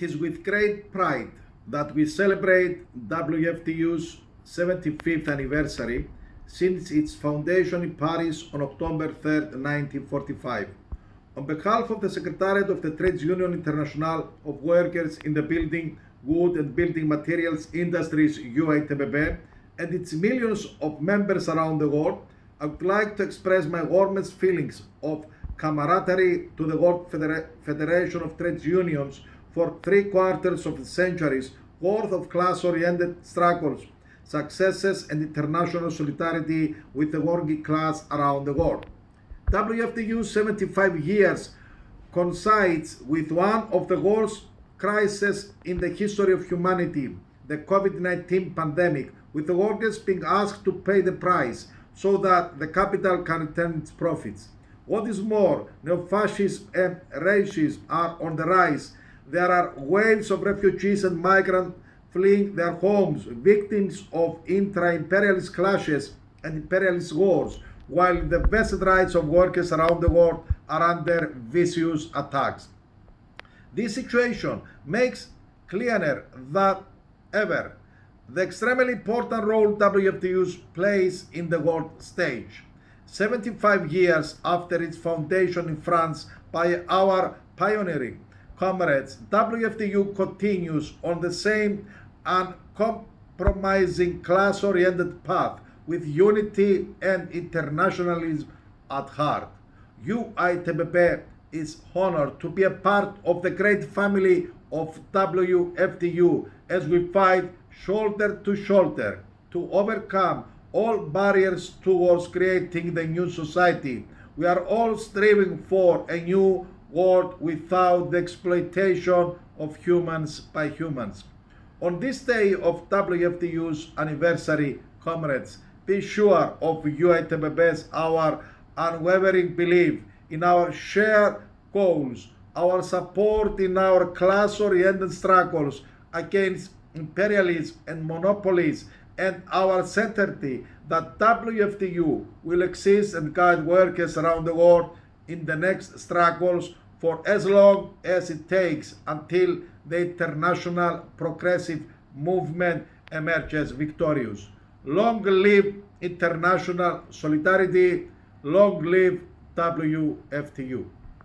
It is with great pride that we celebrate WFTU's 75th anniversary since its foundation in Paris on October 3, 1945. On behalf of the Secretariat of the Trades Union International of Workers in the Building, Wood and Building Materials Industries UITBB and its millions of members around the world, I would like to express my warmest feelings of camaraderie to the World Federa Federation of Trades Unions for three quarters of centuries worth of class-oriented struggles, successes and international solidarity with the working class around the world. WFTU 75 years coincides with one of the worst crises in the history of humanity, the COVID-19 pandemic, with the workers being asked to pay the price so that the capital can return its profits. What is more, neo-fascism and racism are on the rise. There are waves of refugees and migrants fleeing their homes, victims of intra-imperialist clashes and imperialist wars, while the vested rights of workers around the world are under vicious attacks. This situation makes clearer than ever the extremely important role WFTU plays in the world stage. 75 years after its foundation in France by our pioneering comrades, WFTU continues on the same uncompromising class-oriented path with unity and internationalism at heart. UITBB is honored to be a part of the great family of WFTU as we fight shoulder to shoulder to overcome all barriers towards creating the new society. We are all striving for a new world without the exploitation of humans by humans. On this day of WFTU's anniversary, comrades, be sure of UITBB's our unwavering belief in our shared goals, our support in our class-oriented struggles against imperialism and monopolies, and our certainty that WFTU will exist and guide workers around the world in the next struggles for as long as it takes until the international progressive movement emerges victorious. Long live international solidarity, long live WFTU.